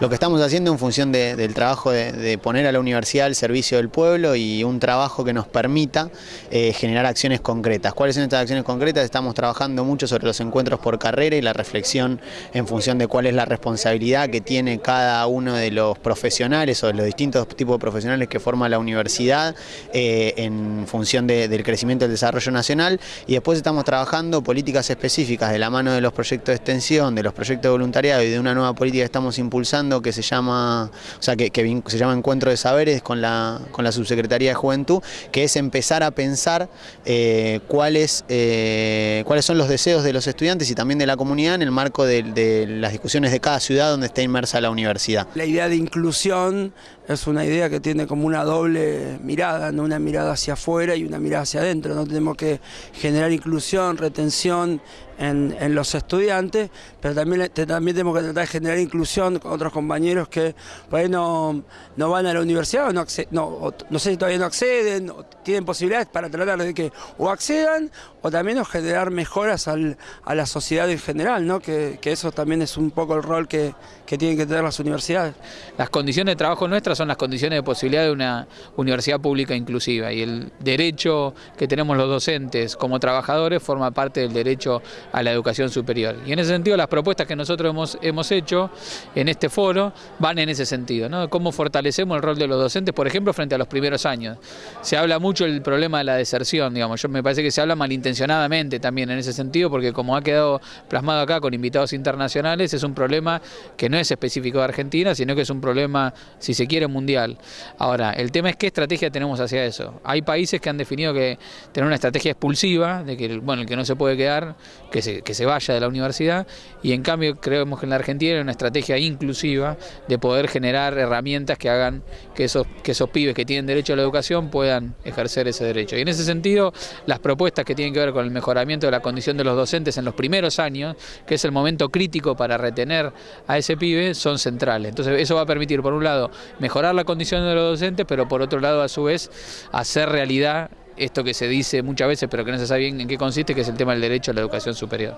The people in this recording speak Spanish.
lo que estamos haciendo en función del trabajo de, poner a la universidad al servicio del pueblo y un trabajo que nos permita eh, generar acciones concretas. ¿Cuáles son estas acciones concretas? Estamos trabajando mucho sobre los encuentros por carrera y la reflexión en función de cuál es la responsabilidad que tiene cada uno de los profesionales o de los distintos tipos de profesionales que forma la universidad eh, en función del crecimiento del desarrollo nacional y después estamos trabajando políticas específicas de la mano de los proyectos de extensión, de los proyectos de voluntariado y de una nueva política que estamos impulsando que se llama, o sea, que, se llama Encuentro de Saberes con la, con la Subsecretaría de Juventud, que es empezar a pensar eh, cuáles, eh, cuáles son los deseos de los estudiantes y también de la comunidad en el marco de, de las discusiones de cada ciudad donde está inmersa la universidad. La idea de inclusión es una idea que tiene como una doble mirada, ¿no? una mirada hacia afuera y una mirada hacia adentro. ¿no? Tenemos que generar inclusión, retención en, los estudiantes, pero también, también tenemos que tratar de generar inclusión con otros compañeros que por ahí no, van a la universidad o no, no, no sé si todavía no acceden, o tienen posibilidades para tratar de que o accedan o también generar mejoras a la sociedad en general, ¿no? que, eso también es un poco el rol que, que tienen que tener las universidades. Las condiciones de trabajo nuestras son las condiciones de posibilidad de una universidad pública inclusiva y el derecho que tenemos los docentes como trabajadores forma parte del derecho a la educación superior. Y en ese sentido las propuestas que nosotros hemos, hemos hecho en este foro van en ese sentido, ¿no? cómo fortalecemos el rol de los docentes, por ejemplo, frente a los primeros años. Se habla mucho del problema de la deserción, digamos, yo me parece que se habla malintencionadamente también en ese sentido, porque como ha quedado plasmado acá con invitados internacionales, es un problema que no es específico de Argentina, sino que es un problema, si se quiere, mundial. Ahora, el tema es qué estrategia tenemos hacia eso. Hay países que han definido que tener una estrategia expulsiva, de que bueno, el que no se puede quedar, que se, que se vaya de la universidad, y en cambio creemos que en la Argentina hay una estrategia inclusiva de poder generar herramientas que hagan que esos, que esos pibes que tienen derecho a la educación puedan ejercer ese derecho. Y en ese sentido, las propuestas que tienen que ver con el mejoramiento de la condición de los docentes en los primeros años, que es el momento crítico para retener a ese pibe, son centrales. Entonces eso va a permitir, por un lado, mejorar la condición de los docentes, pero por otro lado, a su vez, hacer realidad esto que se dice muchas veces, pero que no se sabe bien en qué consiste, que es el tema del derecho a la educación superior.